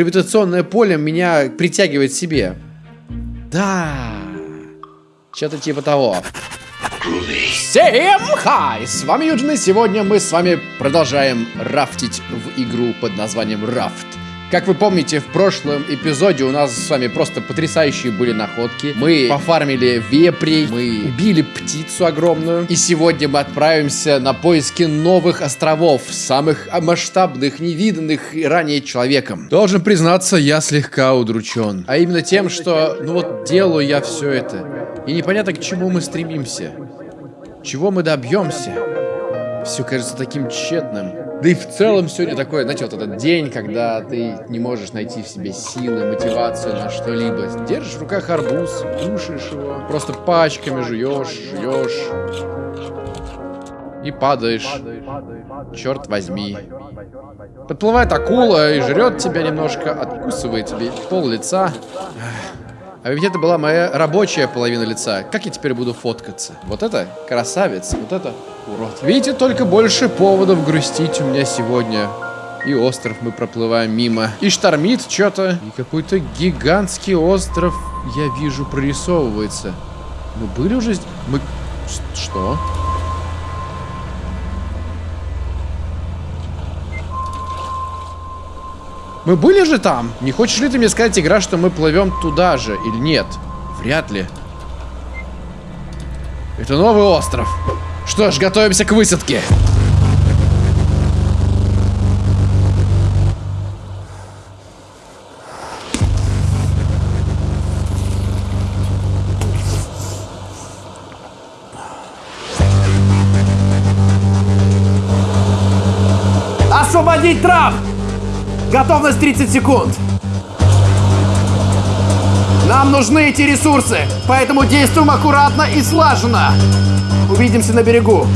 гравитационное поле меня притягивает к себе. Да. Что-то типа того. Всем хай! С вами Юджин, и сегодня мы с вами продолжаем рафтить в игру под названием Рафт. Как вы помните, в прошлом эпизоде у нас с вами просто потрясающие были находки. Мы пофармили вепрей, мы убили птицу огромную. И сегодня мы отправимся на поиски новых островов, самых масштабных, невиданных ранее человеком. Должен признаться, я слегка удручен. А именно тем, что, ну вот, делаю я все это. И непонятно, к чему мы стремимся. Чего мы добьемся. Все кажется таким тщетным. Да и в целом сегодня такой, знаете, вот этот день, когда ты не можешь найти в себе силы, мотивацию на что-либо. Держишь в руках арбуз, кушаешь его, просто пачками жуешь, жуешь. И падаешь. Черт возьми. Подплывает акула и жрет тебя немножко, откусывает тебе пол лица. А ведь это была моя рабочая половина лица. Как я теперь буду фоткаться? Вот это красавец, вот это урод. Видите, только больше поводов грустить у меня сегодня. И остров мы проплываем мимо. И штормит что-то. И какой-то гигантский остров, я вижу, прорисовывается. Мы были уже? Мы... Что? Мы были же там? Не хочешь ли ты мне сказать, игра, что мы плывем туда же или нет? Вряд ли. Это новый остров. Что ж, готовимся к высадке. Готовность 30 секунд. Нам нужны эти ресурсы, поэтому действуем аккуратно и слаженно. Увидимся на берегу.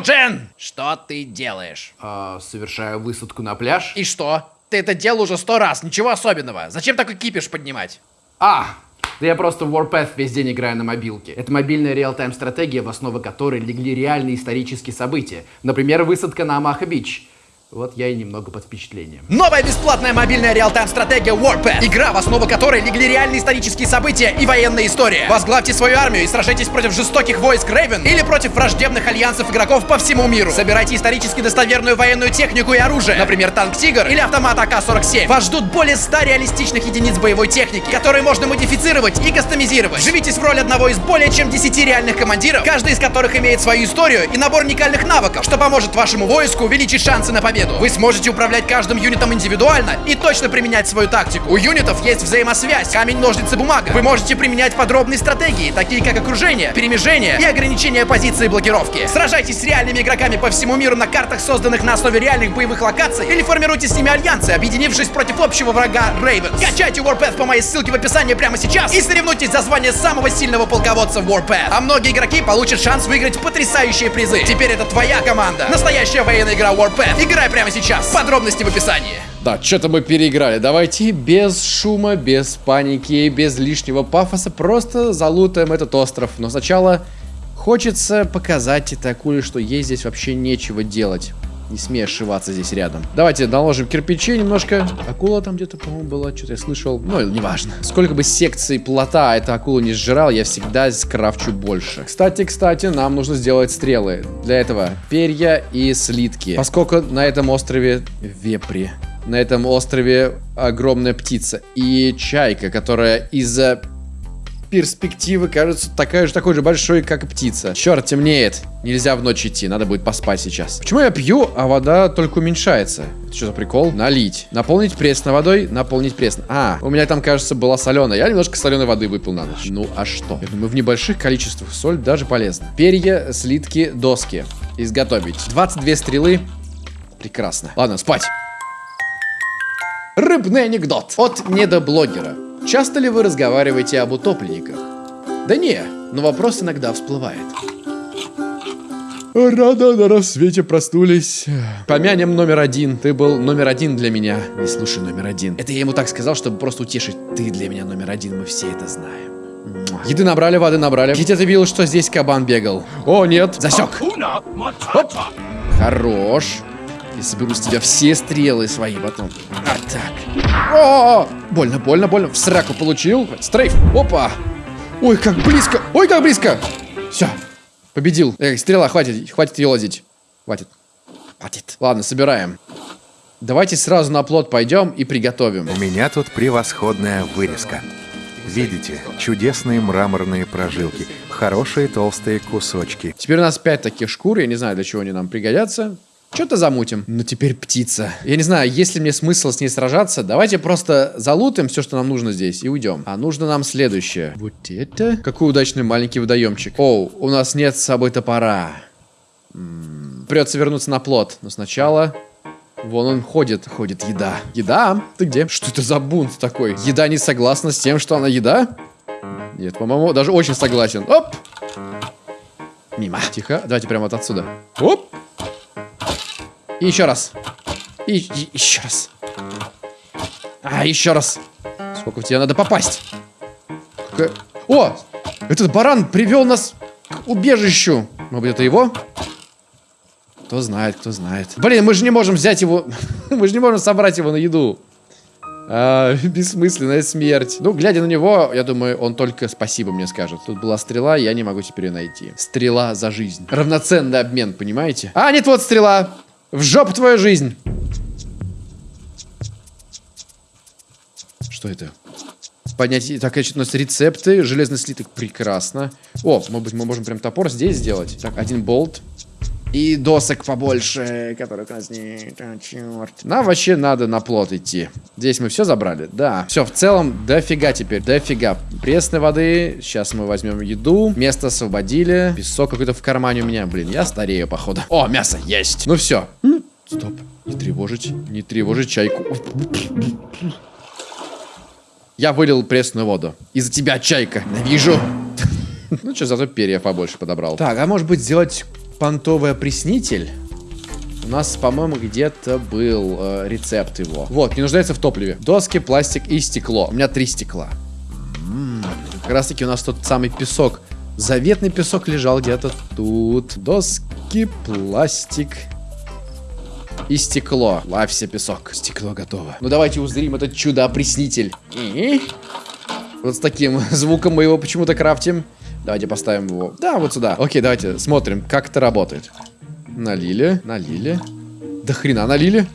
Юджин! Что ты делаешь? А, совершаю высадку на пляж. И что? Ты это делал уже сто раз, ничего особенного. Зачем такой кипиш поднимать? А, да я просто в Warpath весь день играю на мобилке. Это мобильная реал-тайм стратегия, в основу которой легли реальные исторические события. Например, высадка на Амаха-Бич. Вот я и немного под впечатлением. Новая бесплатная мобильная реал-тайм стратегия Warpath. Игра, в основу которой легли реальные исторические события и военная история. Возглавьте свою армию и сражайтесь против жестоких войск Рейвен или против враждебных альянсов игроков по всему миру. Собирайте исторически достоверную военную технику и оружие. Например, танк Тигр или автомат АК-47. Вас ждут более 100 реалистичных единиц боевой техники, которые можно модифицировать и кастомизировать. Живитесь в роли одного из более чем 10 реальных командиров, каждый из которых имеет свою историю и набор уникальных навыков, что поможет вашему войску увеличить шансы на победу победу. Вы сможете управлять каждым юнитом индивидуально и точно применять свою тактику. У юнитов есть взаимосвязь, камень, ножницы, бумага. Вы можете применять подробные стратегии, такие как окружение, перемежение и ограничение позиции блокировки. Сражайтесь с реальными игроками по всему миру на картах, созданных на основе реальных боевых локаций, или формируйте с ними альянсы, объединившись против общего врага Рейвен. Качайте Warpath по моей ссылке в описании прямо сейчас и соревнуйтесь за звание самого сильного полководца в Warpath. А многие игроки получат шанс выиграть потрясающие призы. Теперь это твоя команда. Настоящая военная игра Warpath. Играй прямо сейчас. Подробности в описании. Да, что-то мы переиграли. Давайте без шума, без паники, без лишнего пафоса просто залутаем этот остров. Но сначала хочется показать этой акуле, что ей здесь вообще нечего делать. Не смей ошиваться здесь рядом. Давайте наложим кирпичи немножко. Акула там где-то, по-моему, была. Что-то я слышал. Ну, неважно. Сколько бы секций плота эта акула не сжирал, я всегда скрафчу больше. Кстати, кстати, нам нужно сделать стрелы. Для этого перья и слитки. Поскольку на этом острове вепри. На этом острове огромная птица. И чайка, которая из-за перспективы кажется такая же, такой же большой, как и птица. Черт, темнеет. Нельзя в ночь идти, надо будет поспать сейчас. Почему я пью, а вода только уменьшается? Это что за прикол? Налить. Наполнить пресной водой, наполнить пресной. А, у меня там, кажется, была соленая. Я немножко соленой воды выпил на ночь. Ну, а что? Я думаю, в небольших количествах соль даже полезна. Перья, слитки, доски. Изготовить. 22 стрелы. Прекрасно. Ладно, спать. Рыбный анекдот от недоблогера. Часто ли вы разговариваете об утопленниках? Да не, но вопрос иногда всплывает. Рано на рассвете проснулись. Помянем номер один. Ты был номер один для меня. Не слушай номер один. Это я ему так сказал, чтобы просто утешить. Ты для меня номер один, мы все это знаем. Еды набрали, воды набрали. Где ты видел, что здесь кабан бегал? О, нет. Засек. Оп. Хорош. Я соберу с тебя все стрелы свои потом. А так. О, больно, больно, больно. В сраку получил. Стрейф. Опа. Ой, как близко. Ой, как близко. Все. Победил. Эх, стрела, хватит. Хватит ее лазить. Хватит. Хватит. Ладно, собираем. Давайте сразу на плот пойдем и приготовим. У меня тут превосходная вырезка. Видите, чудесные мраморные прожилки, хорошие толстые кусочки. Теперь у нас 5 таких шкур. Я не знаю, для чего они нам пригодятся. Что-то замутим. Но теперь птица. Я не знаю, есть ли мне смысл с ней сражаться. Давайте просто залутаем все, что нам нужно здесь, и уйдем. А нужно нам следующее. Вот это? Какой удачный маленький водоемчик. Оу, у нас нет с собой топора. М -м, придется вернуться на плот. Но сначала... Вон он ходит, ходит еда. Еда? Ты где? Что это за бунт такой? Еда не согласна с тем, что она еда? Нет, по-моему, даже очень согласен. Оп! Мимо. Тихо. Давайте прямо вот отсюда. Оп! И еще раз. И, и еще раз. А, еще раз. Сколько в тебя надо попасть? Какая... О! Этот баран привел нас к убежищу. Может быть, это его? Кто знает, кто знает. Блин, мы же не можем взять его... мы же не можем собрать его на еду. А, бессмысленная смерть. Ну, глядя на него, я думаю, он только спасибо мне скажет. Тут была стрела, я не могу теперь ее найти. Стрела за жизнь. Равноценный обмен, понимаете? А, нет, вот стрела. В жопу твою жизнь. Что это? Поднять... Так, значит, у нас рецепты. Железный слиток. Прекрасно. О, может быть, мы можем прям топор здесь сделать. Так, один болт. И досок побольше, нас нет. А, черт. Нам вообще надо на плот идти. Здесь мы все забрали? Да. Все, в целом, дофига теперь. Дофига. Пресной воды. Сейчас мы возьмем еду. Место освободили. Песок какой-то в кармане у меня. Блин, я старею, походу. О, мясо есть. Ну все. Стоп. Не тревожить. Не тревожить чайку. Я вылил пресную воду. Из-за тебя, чайка. Навижу. Ну что, зато перья побольше подобрал. Так, а может быть сделать понтовый опреснитель. У нас, по-моему, где-то был э, рецепт его. Вот, не нуждается в топливе. Доски, пластик и стекло. У меня три стекла. М -м -м, как раз таки у нас тот самый песок. Заветный песок лежал где-то тут. Доски, пластик и стекло. Лавься, песок. Стекло готово. Ну давайте узрим этот чудо-опреснитель. Вот с таким звуком мы его почему-то крафтим. Давайте поставим его. Да, вот сюда. Окей, давайте смотрим, как это работает. Налили, налили. Да хрена налили.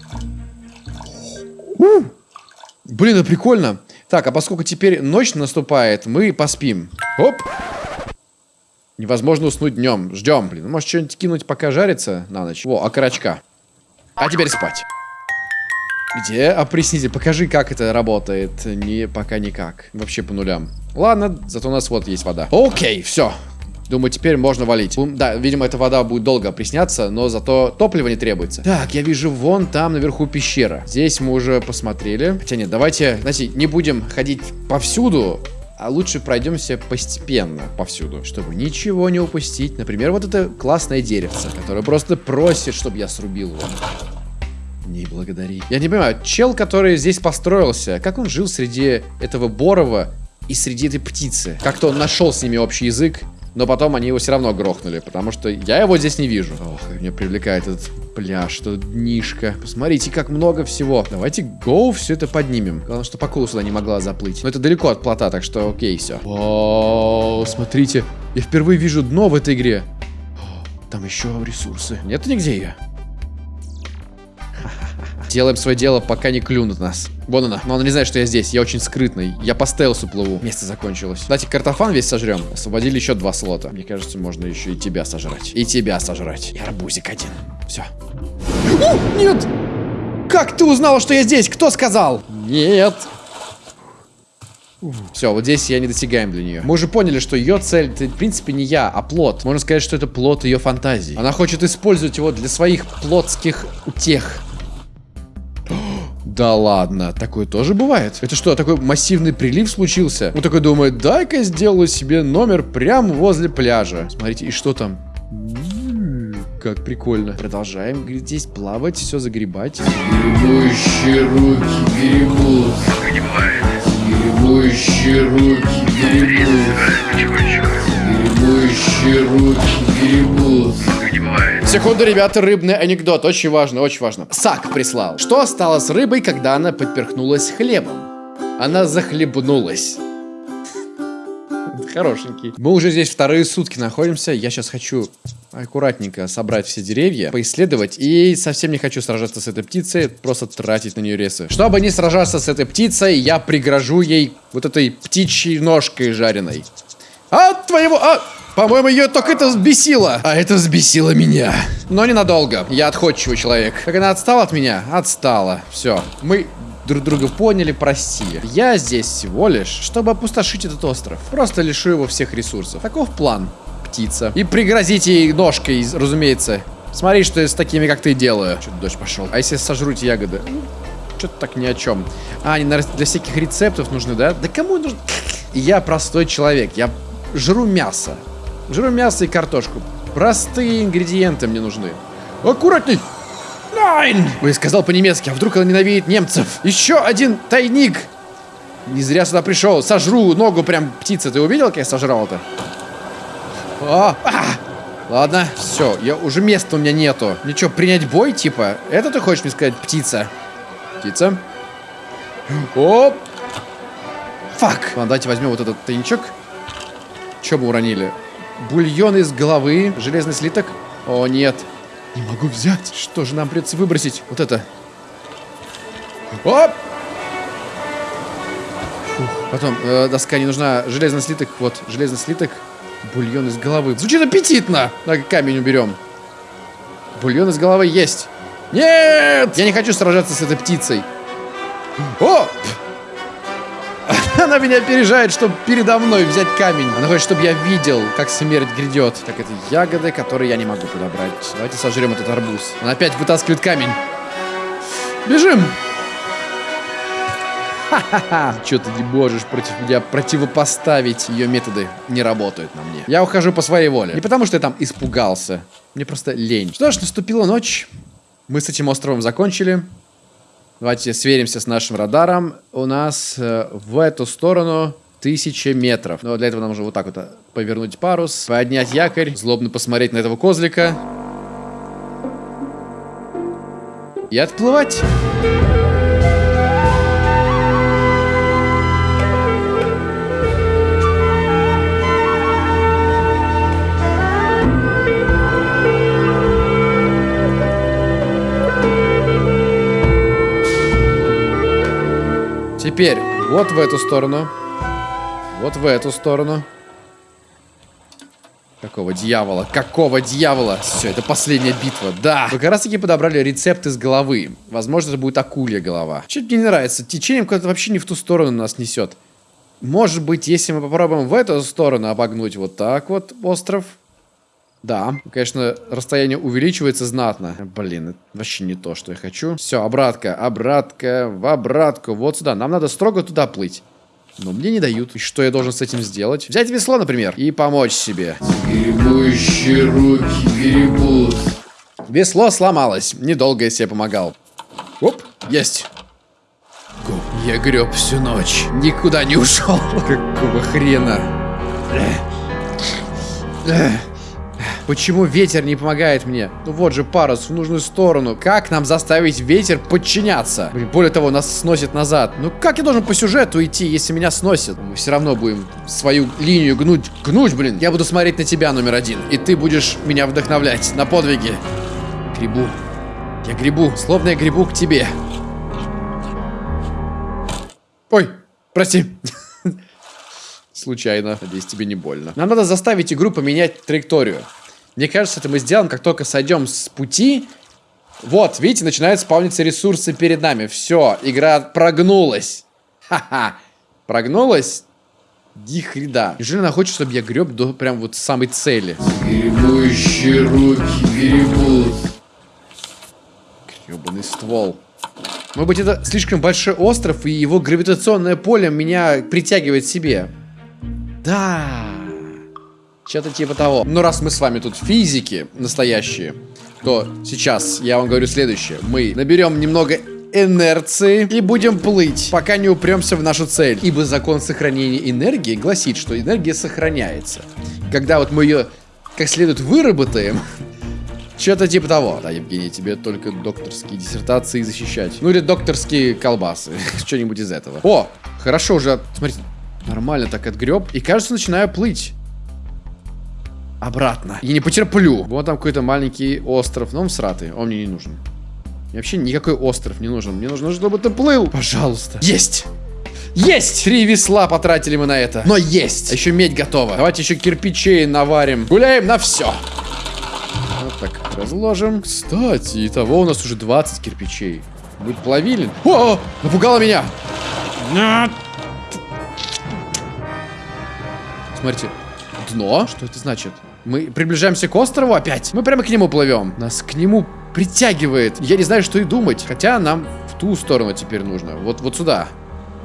У! Блин, это прикольно. Так, а поскольку теперь ночь наступает, мы поспим. Оп. Невозможно уснуть днем. Ждем, блин. Может, что-нибудь кинуть, пока жарится на ночь. Во, окорочка. А теперь спать. Где опреснитель? Покажи, как это работает. Не, пока никак. Вообще по нулям. Ладно, зато у нас вот есть вода. Окей, все. Думаю, теперь можно валить. Да, видимо, эта вода будет долго опресняться, но зато топлива не требуется. Так, я вижу вон там наверху пещера. Здесь мы уже посмотрели. Хотя нет, давайте, знаете, не будем ходить повсюду, а лучше пройдемся постепенно повсюду, чтобы ничего не упустить. Например, вот это классное деревце, которое просто просит, чтобы я срубил его. Не благодари. Я не понимаю, чел, который здесь построился, как он жил среди этого Борова и среди этой птицы? Как-то он нашел с ними общий язык, но потом они его все равно грохнули, потому что я его здесь не вижу. Ох, меня привлекает этот пляж, что днишка. Посмотрите, как много всего. Давайте гоу все это поднимем. Главное, что акула сюда не могла заплыть. Но это далеко от плота, так что окей, все. Вау, смотрите. Я впервые вижу дно в этой игре. Там еще ресурсы. Нет нигде ее? Делаем свое дело, пока не клюнут нас. Вон она. Но она не знает, что я здесь. Я очень скрытный. Я по стелсу плыву. Место закончилось. Давайте картофан весь сожрем. Освободили еще два слота. Мне кажется, можно еще и тебя сожрать. И тебя сожрать. И арбузик один. Все. Нет! Как ты узнала, что я здесь? Кто сказал? Нет. Все, вот здесь я недосягаем для нее. Мы уже поняли, что ее цель, это, в принципе, не я, а плод. Можно сказать, что это плод ее фантазии. Она хочет использовать его для своих плотских утех. Да ладно, такое тоже бывает. Это что, такой массивный прилив случился? Он такой думает, дай-ка сделаю себе номер прямо возле пляжа. Смотрите, и что там? Как прикольно. Продолжаем, говорит, здесь плавать, все загребать. Гребущие руки гребут. Гребущие руки Секунду, ребята, рыбный анекдот. Очень важно, очень важно. Сак прислал. Что стало с рыбой, когда она поперхнулась хлебом? Она захлебнулась. Хорошенький. Мы уже здесь вторые сутки находимся. Я сейчас хочу аккуратненько собрать все деревья, поисследовать. И совсем не хочу сражаться с этой птицей, просто тратить на нее ресы. Чтобы не сражаться с этой птицей, я пригрожу ей вот этой птичьей ножкой жареной. А твоего... А! По-моему, ее только это взбесило. А это взбесило меня. Но ненадолго. Я отходчивый человек. Как она отстала от меня? Отстала. Все. Мы друг друга поняли, прости. Я здесь всего лишь, чтобы опустошить этот остров. Просто лишу его всех ресурсов. Таков план, птица. И пригрозить ей ножкой, разумеется. Смотри, что я с такими, как ты, делаю. Что-то дождь пошел. А если сожру ягоды? Что-то так ни о чем. А, они для всяких рецептов нужны, да? Да кому нужно? Я простой человек. Я жру мясо. Жру мясо и картошку. Простые ингредиенты мне нужны. Аккуратней! Найн! Ой, сказал по-немецки, а вдруг он ненавидит немцев? Еще один тайник! Не зря сюда пришел. Сожру ногу прям птицы. Ты увидел, как я сожрал это? О, а! Ладно, все, я уже места у меня нету. Ничего, принять бой, типа? Это ты хочешь мне сказать, птица? Птица. Оп! Фак! Ладно, давайте возьмем вот этот тайничок. Че мы уронили? Бульон из головы, железный слиток. О, нет. Не могу взять. Что же нам придется выбросить? Вот это. Оп! Фух. Потом, э, доска не нужна. Железный слиток. Вот, железный слиток. Бульон из головы. Звучит аппетитно. Давай камень уберем. Бульон из головы есть. Нет! Я не хочу сражаться с этой птицей. О! Она меня опережает, чтобы передо мной взять камень. Она хочет, чтобы я видел, как смерть грядет. Так, это ягоды, которые я не могу подобрать. Давайте сожрем этот арбуз. Она опять вытаскивает камень. Бежим! Ха-ха-ха! Че ты не можешь против меня противопоставить? Ее методы не работают на мне. Я ухожу по своей воле. Не потому, что я там испугался. Мне просто лень. Что ж, наступила ночь. Мы с этим островом закончили. Давайте сверимся с нашим радаром. У нас э, в эту сторону тысяча метров. Но для этого нам нужно вот так вот э, повернуть парус, поднять якорь, злобно посмотреть на этого козлика. И отплывать. Теперь вот в эту сторону. Вот в эту сторону. Какого дьявола? Какого дьявола? Все, это последняя битва. Да. Вы как раз таки подобрали рецепт из головы. Возможно, это будет акулья голова. Что-то мне не нравится. Течением куда-то вообще не в ту сторону нас несет. Может быть, если мы попробуем в эту сторону обогнуть вот так вот остров. Да, конечно, расстояние увеличивается знатно. Блин, это вообще не то, что я хочу. Все, обратка, обратка, в обратку. Вот сюда. Нам надо строго туда плыть. Но мне не дают. И что я должен с этим сделать? Взять весло, например, и помочь себе. Гребущие руки гребут. Весло сломалось. Недолго я себе помогал. Оп, есть. Я греб всю ночь. Никуда не ушел. Какого хрена? Почему ветер не помогает мне? Ну вот же парус в нужную сторону. Как нам заставить ветер подчиняться? Блин, более того, нас сносит назад. Ну как я должен по сюжету идти, если меня сносит? Мы все равно будем свою линию гнуть. Гнуть, блин. Я буду смотреть на тебя, номер один. И ты будешь меня вдохновлять на подвиги. Грибу. Я грибу, словно я грибу к тебе. Ой, прости. Случайно. Надеюсь, тебе не больно. Нам надо заставить игру поменять траекторию. Мне кажется, это мы сделаем, как только сойдем с пути. Вот, видите, начинают спавниться ресурсы перед нами. Все, игра прогнулась. Ха-ха. Прогнулась? Дихреда. Неужели она хочет, чтобы я греб до прям вот самой цели? Гребущие руки гребут. Гребаный ствол. Может быть, это слишком большой остров, и его гравитационное поле меня притягивает к себе. Да. Что-то типа того. Но раз мы с вами тут физики настоящие, то сейчас я вам говорю следующее. Мы наберем немного инерции и будем плыть, пока не упремся в нашу цель. Ибо закон сохранения энергии гласит, что энергия сохраняется. Когда вот мы ее как следует выработаем, что-то типа того. Да, Евгений, тебе только докторские диссертации защищать. Ну или докторские колбасы. Что-нибудь из этого. О, хорошо уже. Смотрите, нормально так отгреб. И кажется, начинаю плыть. Обратно. Я не потерплю. Вот там какой-то маленький остров. Но он сратый. Он мне не нужен. Мне вообще никакой остров не нужен. Мне нужно, чтобы ты плыл. Пожалуйста. Есть! Есть! Три весла потратили мы на это. Но есть! А еще медь готова. Давайте еще кирпичей наварим. Гуляем на все. Вот так разложим. Кстати, и того у нас уже 20 кирпичей. Будет плавилин. О, -о! напугало меня. Смотрите, дно. Что это значит? Мы приближаемся к острову опять. Мы прямо к нему плывем. Нас к нему притягивает. Я не знаю, что и думать. Хотя нам в ту сторону теперь нужно. Вот, вот сюда.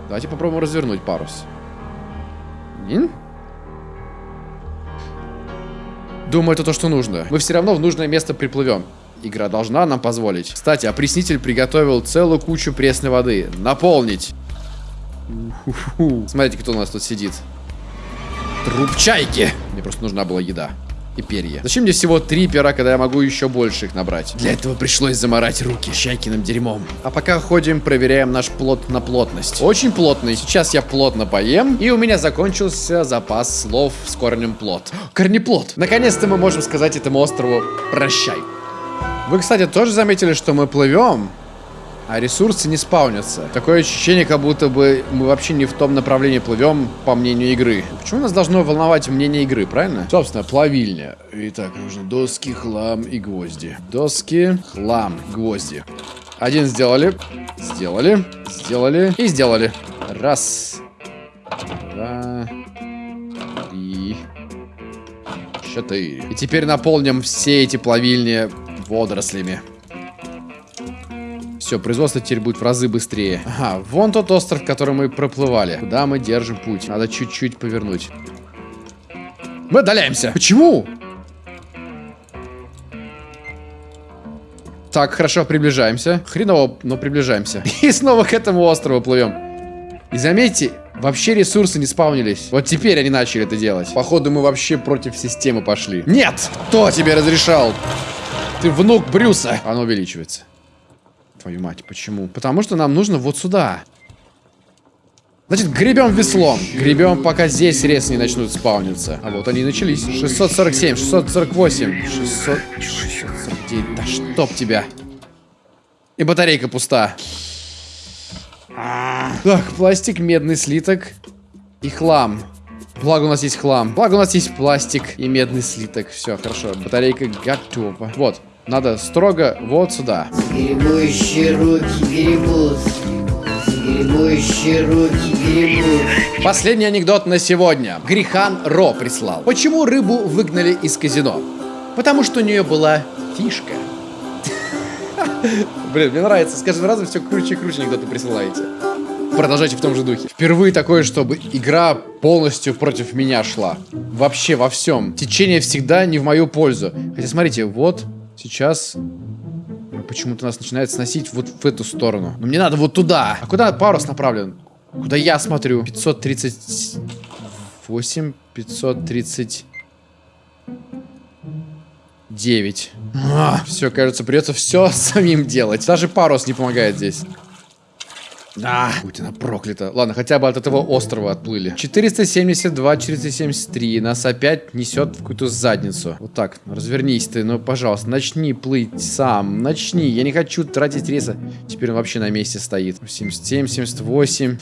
Давайте попробуем развернуть парус. Ин? Думаю, это то, что нужно. Мы все равно в нужное место приплывем. Игра должна нам позволить. Кстати, опреснитель приготовил целую кучу пресной воды. Наполнить. Смотрите, кто у нас тут сидит. Труп чайки. Мне просто нужна была еда и перья. Зачем мне всего три пера, когда я могу еще больше их набрать? Для этого пришлось заморать руки чайкиным дерьмом. А пока ходим, проверяем наш плод на плотность. Очень плотный. Сейчас я плотно поем, и у меня закончился запас слов с корнем плод. Корнеплод. Наконец-то мы можем сказать этому острову прощай. Вы, кстати, тоже заметили, что мы плывем, а ресурсы не спаунятся. Такое ощущение, как будто бы мы вообще не в том направлении плывем, по мнению игры. Почему нас должно волновать мнение игры, правильно? Собственно, плавильня. Итак, нужно доски, хлам и гвозди. Доски, хлам, гвозди. Один сделали, сделали, сделали и сделали. Раз, два, три, четыре. И теперь наполним все эти плавильни водорослями. Все, производство теперь будет в разы быстрее. Ага, вон тот остров, который мы проплывали. Куда мы держим путь? Надо чуть-чуть повернуть. Мы отдаляемся. Почему? Так, хорошо, приближаемся. Хреново, но приближаемся. И снова к этому острову плывем. И заметьте, вообще ресурсы не спавнились. Вот теперь они начали это делать. Походу, мы вообще против системы пошли. Нет! Кто тебе разрешал? Ты внук Брюса. Оно увеличивается. Твою мать, почему? Потому что нам нужно вот сюда. Значит, гребем веслом. Гребем, пока здесь рез не начнут спауниться. А вот они и начались. 647, 648, 600... 649. Да чтоб тебя. И батарейка пуста. Так, пластик, медный слиток и хлам. Благо у нас есть хлам. Благо у нас есть пластик и медный слиток. Все, хорошо. Батарейка готова. Вот. Надо строго вот сюда. Гребущие руки гребут. Гребущие руки гребут. Последний анекдот на сегодня. Грихан Ро прислал. Почему рыбу выгнали из казино? Потому что у нее была фишка. Блин, мне нравится. С каждым разом все круче и круче анекдоты присылаете. Продолжайте в том же духе. Впервые такое, чтобы игра полностью против меня шла. Вообще во всем. Течение всегда не в мою пользу. Хотя смотрите, вот Сейчас почему-то нас начинает сносить вот в эту сторону. Но мне надо вот туда. А куда парус направлен? Куда я смотрю? 538, 539. А, все, кажется, придется все самим делать. Даже парус не помогает здесь. А, будь она проклята. Ладно, хотя бы от этого острова отплыли. 472, 473. Нас опять несет в какую-то задницу. Вот так, развернись ты, ну, пожалуйста, начни плыть сам. Начни, я не хочу тратить рейса. Теперь он вообще на месте стоит. 77, 78.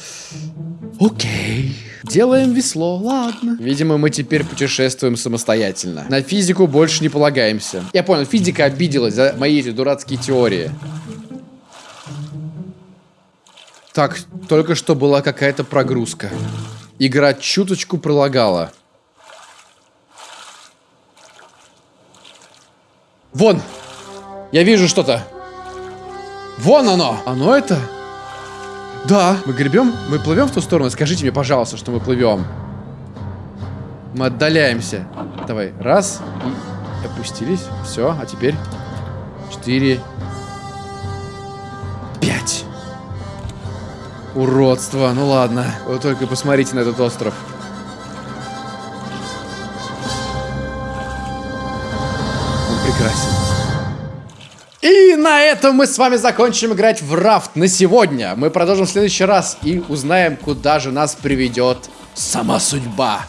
Окей. Делаем весло, ладно. Видимо, мы теперь путешествуем самостоятельно. На физику больше не полагаемся. Я понял, физика обиделась за мои эти дурацкие теории. Так, только что была какая-то прогрузка. Игра чуточку пролагала. Вон! Я вижу что-то. Вон оно! Оно это? Да. Мы гребем? Мы плывем в ту сторону? Скажите мне, пожалуйста, что мы плывем. Мы отдаляемся. Давай. Раз. И опустились. Все. А теперь? Четыре. Пять. Уродство. Ну ладно. Вы только посмотрите на этот остров. Он прекрасен. И на этом мы с вами закончим играть в рафт на сегодня. Мы продолжим в следующий раз и узнаем, куда же нас приведет сама судьба.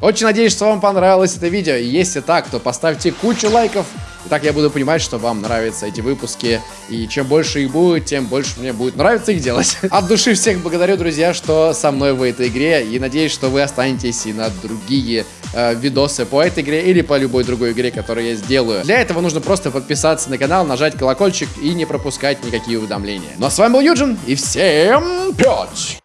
Очень надеюсь, что вам понравилось это видео. Если так, то поставьте кучу лайков. Так я буду понимать, что вам нравятся эти выпуски. И чем больше их будет, тем больше мне будет нравиться их делать. От души всех благодарю, друзья, что со мной в этой игре. И надеюсь, что вы останетесь и на другие э, видосы по этой игре или по любой другой игре, которую я сделаю. Для этого нужно просто подписаться на канал, нажать колокольчик и не пропускать никакие уведомления. Ну а с вами был Юджин, и всем пять!